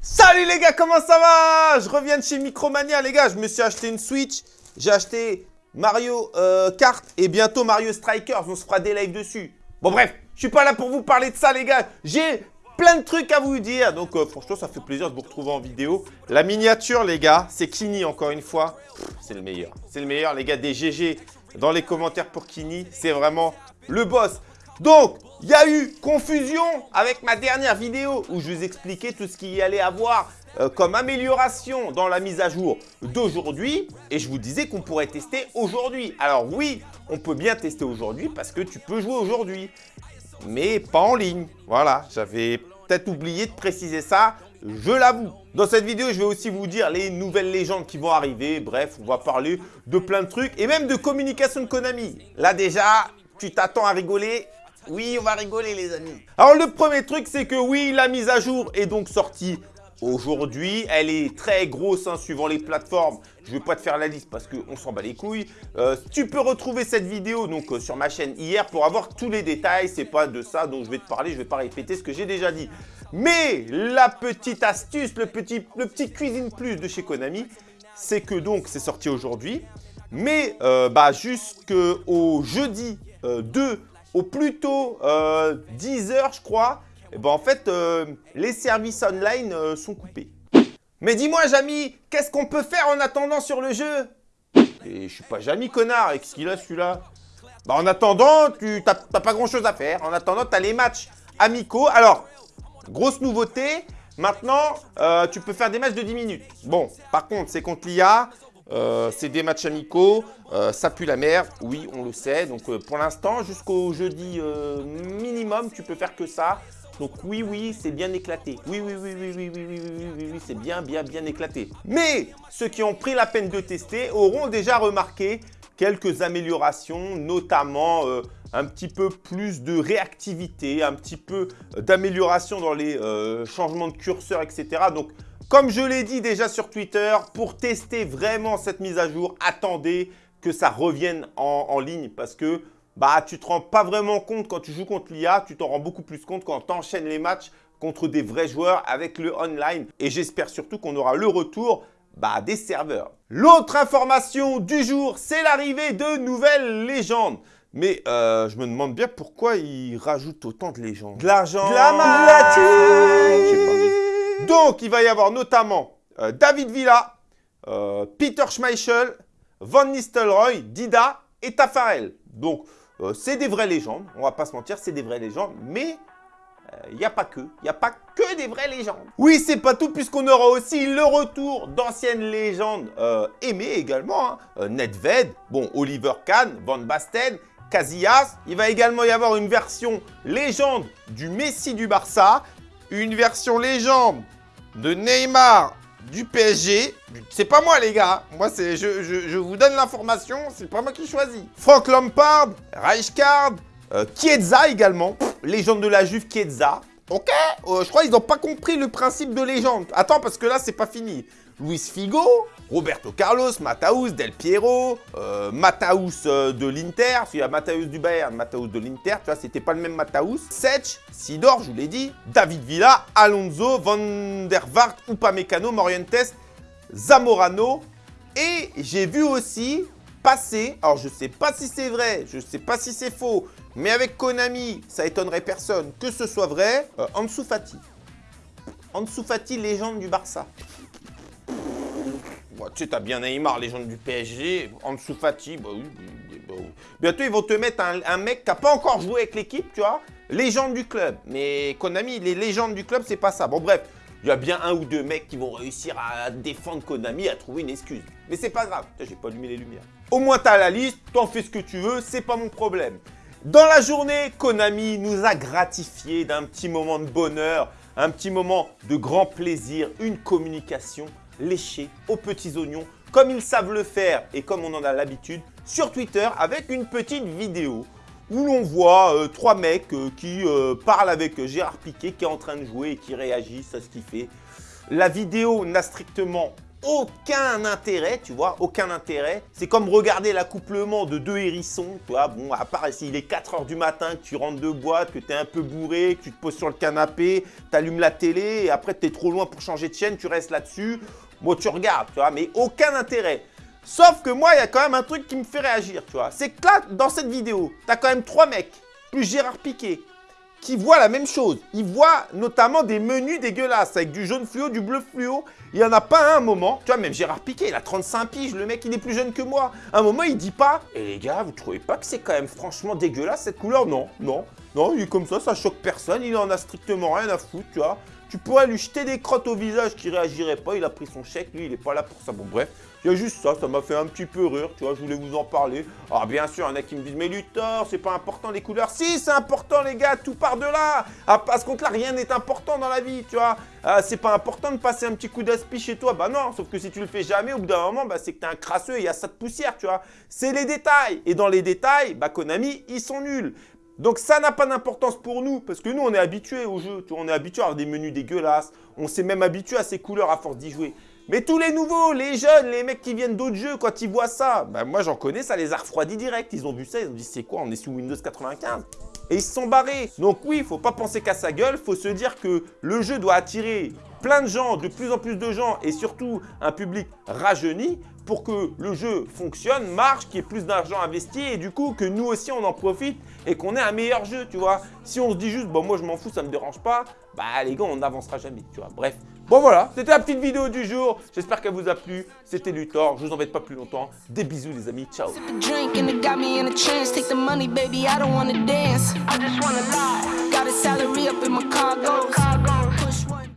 Salut les gars, comment ça va? Je reviens de chez Micromania les gars, je me suis acheté une Switch, j'ai acheté Mario euh, Kart et bientôt Mario Strikers, on se fera des lives dessus. Bon bref, je suis pas là pour vous parler de ça les gars, j'ai plein de trucs à vous dire, donc euh, franchement ça fait plaisir de vous retrouver en vidéo. La miniature les gars, c'est Kini encore une fois, c'est le meilleur, c'est le meilleur les gars, des GG dans les commentaires pour Kini, c'est vraiment le boss. Donc, il y a eu confusion avec ma dernière vidéo où je vous expliquais tout ce qu'il y allait avoir euh, comme amélioration dans la mise à jour d'aujourd'hui et je vous disais qu'on pourrait tester aujourd'hui. Alors oui, on peut bien tester aujourd'hui parce que tu peux jouer aujourd'hui, mais pas en ligne. Voilà, j'avais peut-être oublié de préciser ça, je l'avoue. Dans cette vidéo, je vais aussi vous dire les nouvelles légendes qui vont arriver. Bref, on va parler de plein de trucs et même de communication de Konami. Là déjà, tu t'attends à rigoler oui, on va rigoler les amis. Alors le premier truc, c'est que oui, la mise à jour est donc sortie aujourd'hui. Elle est très grosse hein, suivant les plateformes. Je ne vais pas te faire la liste parce qu'on s'en bat les couilles. Euh, tu peux retrouver cette vidéo donc euh, sur ma chaîne hier pour avoir tous les détails. C'est pas de ça dont je vais te parler. Je ne vais pas répéter ce que j'ai déjà dit. Mais la petite astuce, le petit, le petit cuisine plus de chez Konami, c'est que donc c'est sorti aujourd'hui. Mais euh, bah, jusqu'au jeudi 2 au plus tôt 10 euh, heures, je crois, et eh ben en fait, euh, les services online euh, sont coupés. Mais dis-moi, Jamy, qu'est-ce qu'on peut faire en attendant sur le jeu? Et je suis pas Jamy, connard, et qu'est-ce qu'il a celui-là? Bah en attendant, tu n'as pas grand-chose à faire. En attendant, tu as les matchs amicaux. Alors, grosse nouveauté, maintenant, tu peux faire des matchs de 10 minutes. Bon, par contre, c'est contre l'IA, euh, c'est des matchs amicaux, euh, ça pue la mer, oui, on le sait. Donc euh, pour l'instant, jusqu'au jeudi minimum, tu peux faire que ça. Donc oui, oui, c'est bien éclaté. Oui, oui, oui, oui, oui, oui, oui, oui, oui, oui, c'est bien, bien, bien éclaté. Mais ceux qui ont pris la peine de tester auront déjà remarqué quelques améliorations, notamment un petit peu plus de réactivité, un petit peu d'amélioration dans les changements de curseur, etc. Donc comme je l'ai dit déjà sur Twitter, pour tester vraiment cette mise à jour, attendez que ça revienne en, ligne parce que bah, tu ne te rends pas vraiment compte quand tu joues contre l'IA, tu t'en rends beaucoup plus compte quand tu enchaînes les matchs contre des vrais joueurs avec le online. Et j'espère surtout qu'on aura le retour bah, des serveurs. L'autre information du jour, c'est l'arrivée de nouvelles légendes. Mais euh, je me demande bien pourquoi ils rajoutent autant de légendes. De l'argent, de la donc, il va y avoir notamment euh, David Villa, euh, Peter Schmeichel, Van Nistelrooy, Dida et Tafarel. Donc, euh, c'est des vraies légendes. On va pas se mentir, c'est des vraies légendes. Mais il n'y a pas que. Il n'y a pas que des vraies légendes. Oui, c'est pas tout puisqu'on aura aussi le retour d'anciennes légendes aimées également. Hein. Nedved, bon, Oliver Kahn, Van Basten, Casillas. Il va également y avoir une version légende du Messi du Barça une version légende de Neymar du PSG. C'est pas moi, les gars. Moi, c'est je, je, vous donne l'information. C'est pas moi qui choisis. Frank Lampard, Rijkaard, euh, également. légende de la Juve, Chiesa. Ok, euh, je crois qu'ils n'ont pas compris le principe de légende. Attends, parce que là, c'est pas fini. Luis Figo, Roberto Carlos, Mataus, Del Piero, euh, Mataus euh, de l'Inter, il y a Mataus du Bayern, Mataus de l'Inter, tu vois, c'était pas le même Mataus. Sech, Sidor, je vous l'ai dit, David Villa, Alonso, Van der Vaart, Upamecano, Morientes, Zamorano. Et j'ai vu aussi passer, alors je sais pas si c'est vrai, je sais pas si c'est faux, mais avec Konami, ça étonnerait personne que ce soit vrai, euh, Ansu Fati. Ansu Fati, légende du Barça tu sais, t'as bien Neymar, légende du PSG, Ansu Fati, bah oui, bah oui. Bientôt, ils vont te mettre un, mec qui n'a pas encore joué avec l'équipe, tu vois, légende du club. Mais Konami, les légendes du club, c'est pas ça. Bon, bref, il y a bien un ou deux mecs qui vont réussir à défendre Konami, à trouver une excuse. Mais c'est pas grave, j'ai pas allumé les lumières. Au moins, t'as la liste, t'en fais ce que tu veux, c'est pas mon problème. Dans la journée, Konami nous a gratifié d'un petit moment de bonheur, un petit moment de grand plaisir, une communication léché aux petits oignons, comme ils savent le faire et comme on en a l'habitude, sur Twitter avec une petite vidéo où l'on voit euh, trois mecs euh, qui euh, parlent avec Gérard Piquet qui est en train de jouer et qui réagissent à ce qu'il fait. La vidéo n'a strictement aucun intérêt, tu vois, aucun intérêt. C'est comme regarder l'accouplement de deux hérissons, tu vois, bon, à part s'il est 4 heures du matin, que tu rentres de boîte, que tu es un peu bourré, que tu te poses sur le canapé, tu allumes la télé, et après tu es trop loin pour changer de chaîne, tu restes là-dessus. Bon, tu regardes, tu vois, mais aucun intérêt. Sauf que moi, il y a quand même un truc qui me fait réagir, tu vois. C'est que là, dans cette vidéo, tu as quand même trois mecs, plus Gérard Piquet, qui voient la même chose. Ils voient notamment des menus dégueulasses avec du jaune fluo, du bleu fluo. Il n'y en a pas un, moment. Tu vois, même Gérard Piquet, il a 35 piges. Le mec, il est plus jeune que moi. un moment, il dit pas « Et eh, les gars, vous trouvez pas que c'est quand même franchement dégueulasse cette couleur ?» Non, non, non, il est comme ça, ça choque personne. Il en a strictement rien à foutre, tu vois. Tu pourrais lui jeter des crottes au visage qui réagirait pas. Il a pris son chèque, lui, il est pas là pour ça. Bon, bref. Il y a juste ça, ça m'a fait un petit peu rire, tu vois, je voulais vous en parler. Alors bien sûr, il y en a qui me disent, mais Luthor, c'est pas important les couleurs. Si, c'est important les gars, tout part de là. Ah, parce contre là, rien n'est important dans la vie, tu vois. Ah, c'est pas important de passer un petit coup d'aspi chez toi. Bah non, sauf que si tu le fais jamais, au bout d'un moment, bah, c'est que t'es un crasseux et il y a ça de poussière, tu vois. C'est les détails. Et dans les détails, bah Konami, ils sont nuls. Donc ça n'a pas d'importance pour nous, parce que nous, on est habitués au jeu. On est habitué à avoir des menus dégueulasses. On s'est même habitué à ces couleurs à force d'y jouer. Mais tous les nouveaux, les jeunes, les mecs qui viennent d'autres jeux, quand ils voient ça, bah moi j'en connais, ça les a refroidis direct. Ils ont vu ça, ils ont dit c'est quoi, on est sous Windows 95 et ils se sont barrés. Donc oui, faut pas penser qu'à sa gueule, faut se dire que le jeu doit attirer plein de gens, de plus en plus de gens et surtout un public rajeuni pour que le jeu fonctionne, marche, qu'il y ait plus d'argent investi et du coup que nous aussi on en profite et qu'on ait un meilleur jeu, tu vois. Si on se dit juste, bon moi je m'en fous, ça me dérange pas, bah les gars on n'avancera jamais, tu vois. Bref, Bon voilà, c'était la petite vidéo du jour. J'espère qu'elle vous a plu. C'était Luthor, je vous embête pas plus longtemps. Des bisous les amis, ciao.